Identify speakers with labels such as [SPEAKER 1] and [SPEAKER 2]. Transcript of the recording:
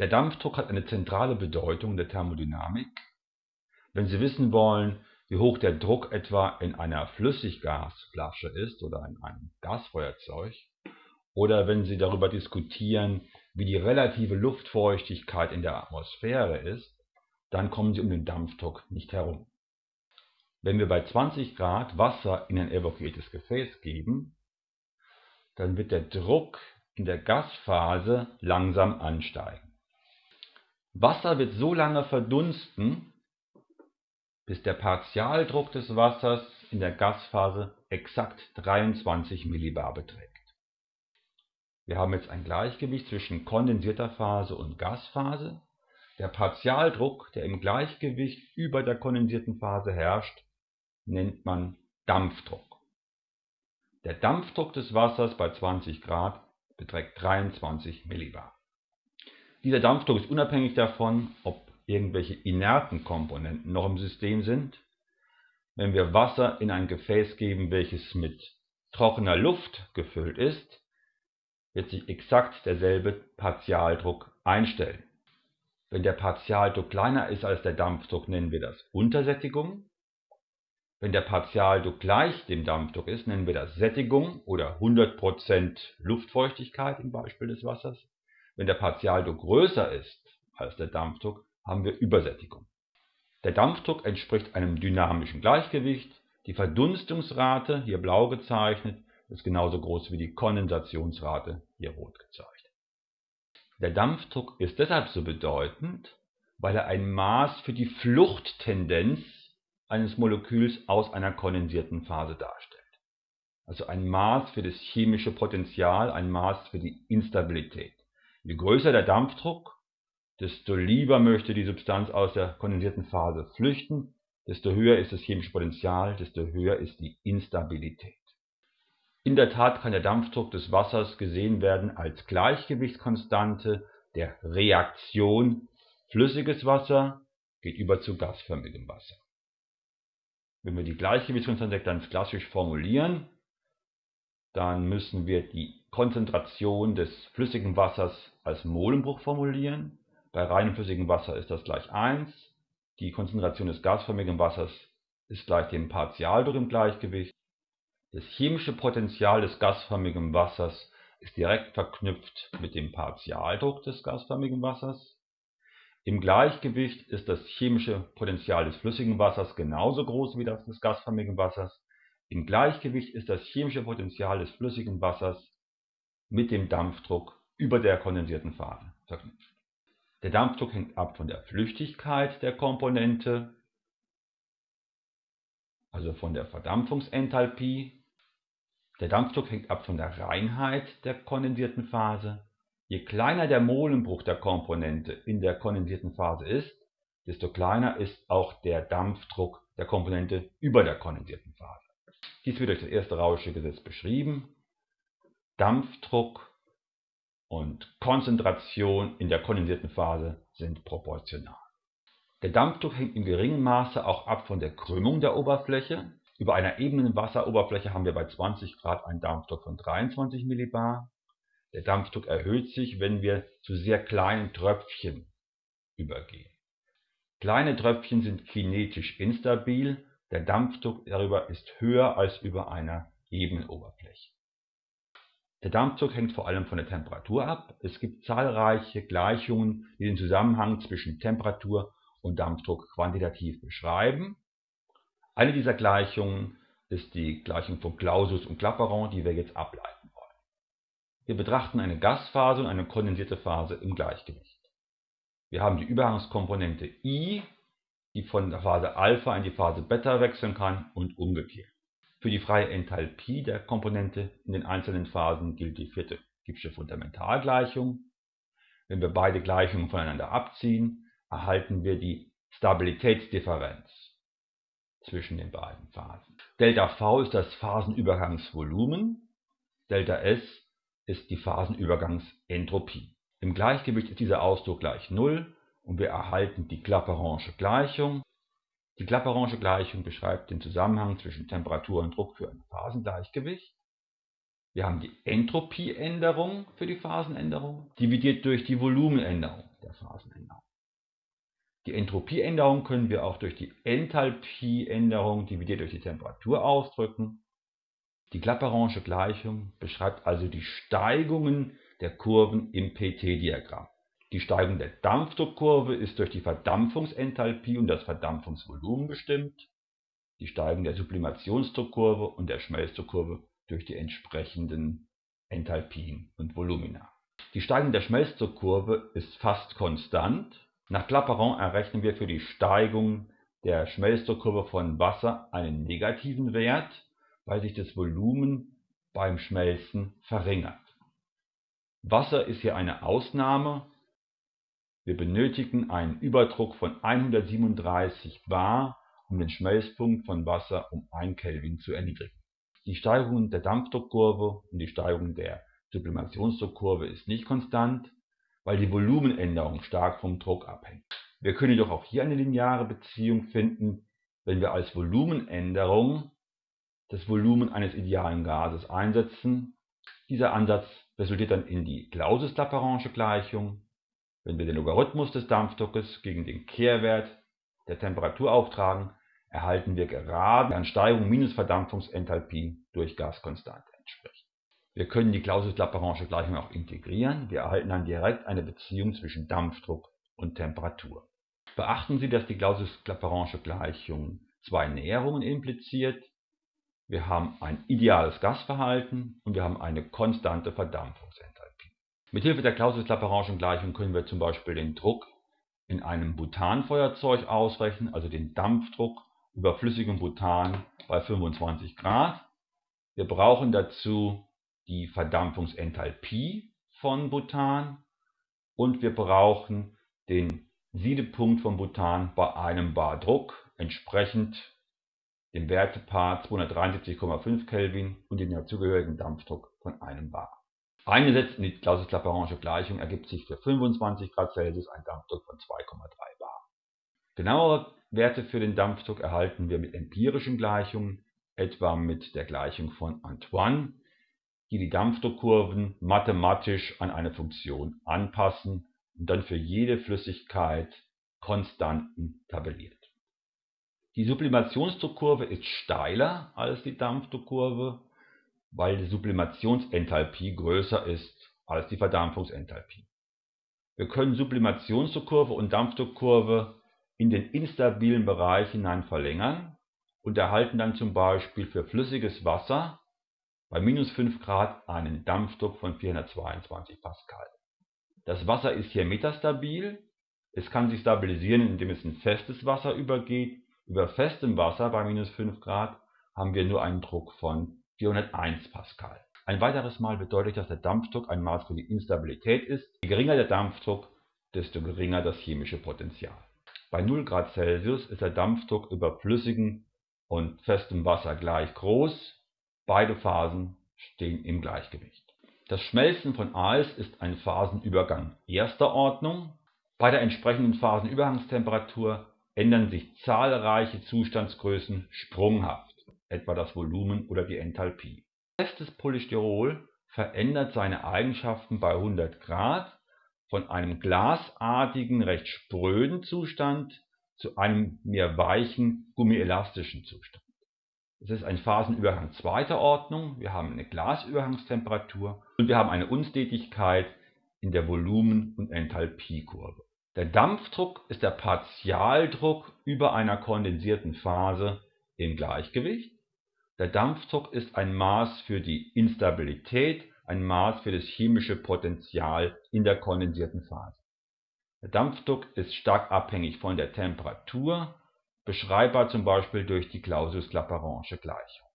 [SPEAKER 1] Der Dampfdruck hat eine zentrale Bedeutung in der Thermodynamik. Wenn Sie wissen wollen, wie hoch der Druck etwa in einer Flüssiggasflasche ist oder in einem Gasfeuerzeug, oder wenn Sie darüber diskutieren, wie die relative Luftfeuchtigkeit in der Atmosphäre ist, dann kommen Sie um den Dampfdruck nicht herum. Wenn wir bei 20 Grad Wasser in ein evakuiertes Gefäß geben, dann wird der Druck in der Gasphase langsam ansteigen. Wasser wird so lange verdunsten, bis der Partialdruck des Wassers in der Gasphase exakt 23 Millibar beträgt. Wir haben jetzt ein Gleichgewicht zwischen kondensierter Phase und Gasphase. Der Partialdruck, der im Gleichgewicht über der kondensierten Phase herrscht, nennt man Dampfdruck. Der Dampfdruck des Wassers bei 20 Grad beträgt 23 Millibar. Dieser Dampfdruck ist unabhängig davon, ob irgendwelche inerten Komponenten noch im System sind. Wenn wir Wasser in ein Gefäß geben, welches mit trockener Luft gefüllt ist, wird sich exakt derselbe Partialdruck einstellen. Wenn der Partialdruck kleiner ist als der Dampfdruck, nennen wir das Untersättigung. Wenn der Partialdruck gleich dem Dampfdruck ist, nennen wir das Sättigung oder 100% Luftfeuchtigkeit im Beispiel des Wassers. Wenn der Partialdruck größer ist als der Dampfdruck, haben wir Übersättigung. Der Dampfdruck entspricht einem dynamischen Gleichgewicht. Die Verdunstungsrate, hier blau gezeichnet, ist genauso groß wie die Kondensationsrate, hier rot gezeichnet. Der Dampfdruck ist deshalb so bedeutend, weil er ein Maß für die Fluchttendenz eines Moleküls aus einer kondensierten Phase darstellt. Also ein Maß für das chemische Potential, ein Maß für die Instabilität. Je größer der Dampfdruck, desto lieber möchte die Substanz aus der kondensierten Phase flüchten, desto höher ist das chemische Potential, desto höher ist die Instabilität. In der Tat kann der Dampfdruck des Wassers gesehen werden als Gleichgewichtskonstante der Reaktion flüssiges Wasser geht über zu gasförmigem Wasser. Wenn wir die Gleichgewichtskonstante ganz klassisch formulieren, dann müssen wir die Konzentration des flüssigen Wassers als Molenbruch formulieren. Bei reinem flüssigem Wasser ist das gleich 1. Die Konzentration des gasförmigen Wassers ist gleich dem Partialdruck im Gleichgewicht. Das chemische Potential des gasförmigen Wassers ist direkt verknüpft mit dem Partialdruck des gasförmigen Wassers. Im Gleichgewicht ist das chemische Potential des flüssigen Wassers genauso groß wie das des gasförmigen Wassers. Im Gleichgewicht ist das chemische Potential des flüssigen Wassers mit dem Dampfdruck über der kondensierten Phase verknüpft. Der Dampfdruck hängt ab von der Flüchtigkeit der Komponente, also von der Verdampfungsenthalpie. Der Dampfdruck hängt ab von der Reinheit der kondensierten Phase Je kleiner der Molenbruch der Komponente in der kondensierten Phase ist, desto kleiner ist auch der Dampfdruck der Komponente über der kondensierten Phase. Dies wird durch das erste Rausche Gesetz beschrieben. Dampfdruck und Konzentration in der kondensierten Phase sind proportional. Der Dampfdruck hängt in geringem Maße auch ab von der Krümmung der Oberfläche. Über einer ebenen Wasseroberfläche haben wir bei 20 Grad einen Dampfdruck von 23 Millibar. Der Dampfdruck erhöht sich, wenn wir zu sehr kleinen Tröpfchen übergehen. Kleine Tröpfchen sind kinetisch instabil, der Dampfdruck darüber ist höher als über einer ebenen Oberfläche. Der Dampfdruck hängt vor allem von der Temperatur ab. Es gibt zahlreiche Gleichungen, die den Zusammenhang zwischen Temperatur und Dampfdruck quantitativ beschreiben. Eine dieser Gleichungen ist die Gleichung von Clausius und Clapeyron, die wir jetzt ableiten. Wir betrachten eine Gasphase und eine kondensierte Phase im Gleichgewicht. Wir haben die Übergangskomponente I, die von der Phase Alpha in die Phase Beta wechseln kann und umgekehrt. Für die freie Enthalpie der Komponente in den einzelnen Phasen gilt die vierte Gibbsche Fundamentalgleichung. Wenn wir beide Gleichungen voneinander abziehen, erhalten wir die Stabilitätsdifferenz zwischen den beiden Phasen. Delta V ist das Phasenübergangsvolumen, Delta S ist die Phasenübergangsentropie. Im Gleichgewicht ist dieser Ausdruck gleich 0 und wir erhalten die Clapeyron'sche Gleichung. Die Clapeyron'sche Gleichung beschreibt den Zusammenhang zwischen Temperatur und Druck für ein Phasengleichgewicht. Wir haben die Entropieänderung für die Phasenänderung, dividiert durch die Volumenänderung der Phasenänderung. Die Entropieänderung können wir auch durch die Enthalpieänderung dividiert durch die Temperatur ausdrücken. Die Clapeyron'sche Gleichung beschreibt also die Steigungen der Kurven im PT-Diagramm. Die Steigung der Dampfdruckkurve ist durch die Verdampfungsenthalpie und das Verdampfungsvolumen bestimmt, die Steigung der Sublimationsdruckkurve und der Schmelzdruckkurve durch die entsprechenden Enthalpien und Volumina. Die Steigung der Schmelzdruckkurve ist fast konstant. Nach Clapeyron errechnen wir für die Steigung der Schmelzdruckkurve von Wasser einen negativen Wert, weil sich das Volumen beim Schmelzen verringert. Wasser ist hier eine Ausnahme. Wir benötigen einen Überdruck von 137 bar, um den Schmelzpunkt von Wasser um 1 Kelvin zu erniedrigen. Die Steigung der Dampfdruckkurve und die Steigung der Sublimationsdruckkurve ist nicht konstant, weil die Volumenänderung stark vom Druck abhängt. Wir können jedoch auch hier eine lineare Beziehung finden, wenn wir als Volumenänderung das Volumen eines idealen Gases einsetzen. Dieser Ansatz resultiert dann in die Clausius-Clapeyron'sche Gleichung. Wenn wir den Logarithmus des Dampfdruckes gegen den Kehrwert der Temperatur auftragen, erhalten wir gerade an Steigung minus Verdampfungsenthalpie durch Gaskonstante entspricht. Wir können die Clausius-Clapeyron'sche Gleichung auch integrieren. Wir erhalten dann direkt eine Beziehung zwischen Dampfdruck und Temperatur. Beachten Sie, dass die Clausius-Clapeyron'sche Gleichung zwei Näherungen impliziert. Wir haben ein ideales Gasverhalten und wir haben eine konstante Verdampfungsenthalpie. Mithilfe der Clausius-Clapeyron'schen Gleichung können wir zum Beispiel den Druck in einem Butanfeuerzeug ausrechnen, also den Dampfdruck über flüssigem Butan bei 25 Grad. Wir brauchen dazu die Verdampfungsenthalpie von Butan und wir brauchen den Siedepunkt von Butan bei einem Bar Druck, entsprechend dem Wertepaar 273,5 Kelvin und dem dazugehörigen Dampfdruck von einem Bar. Eingesetzt in die Clausius-Clapeyron'sche Gleichung ergibt sich für 25 Grad Celsius ein Dampfdruck von 2,3 Bar. Genauere Werte für den Dampfdruck erhalten wir mit empirischen Gleichungen, etwa mit der Gleichung von Antoine, die die Dampfdruckkurven mathematisch an eine Funktion anpassen und dann für jede Flüssigkeit Konstanten tabelliert. Die Sublimationsdruckkurve ist steiler als die Dampfdruckkurve, weil die Sublimationsenthalpie größer ist als die Verdampfungsenthalpie. Wir können Sublimationsdruckkurve und Dampfdruckkurve in den instabilen Bereich hinein verlängern und erhalten dann zum Beispiel für flüssiges Wasser bei minus 5 Grad einen Dampfdruck von 422 Pascal. Das Wasser ist hier metastabil, es kann sich stabilisieren, indem es in festes Wasser übergeht über festem Wasser bei minus 5 Grad haben wir nur einen Druck von 401 Pascal. Ein weiteres Mal bedeutet, dass der Dampfdruck ein Maß für die Instabilität ist. Je geringer der Dampfdruck, desto geringer das chemische Potential. Bei 0 Grad Celsius ist der Dampfdruck über flüssigem und festem Wasser gleich groß. Beide Phasen stehen im Gleichgewicht. Das Schmelzen von Eis ist ein Phasenübergang erster Ordnung. Bei der entsprechenden Phasenübergangstemperatur ändern sich zahlreiche Zustandsgrößen sprunghaft, etwa das Volumen oder die Enthalpie. Festes Polystyrol verändert seine Eigenschaften bei 100 Grad von einem glasartigen, recht spröden Zustand zu einem mehr weichen, gummielastischen Zustand. Es ist ein Phasenübergang zweiter Ordnung, wir haben eine Glasübergangstemperatur und wir haben eine Unstetigkeit in der Volumen- und Enthalpiekurve. Der Dampfdruck ist der Partialdruck über einer kondensierten Phase im Gleichgewicht. Der Dampfdruck ist ein Maß für die Instabilität, ein Maß für das chemische Potential in der kondensierten Phase. Der Dampfdruck ist stark abhängig von der Temperatur, beschreibbar zum Beispiel durch die Clausius-Clapeyron'sche Gleichung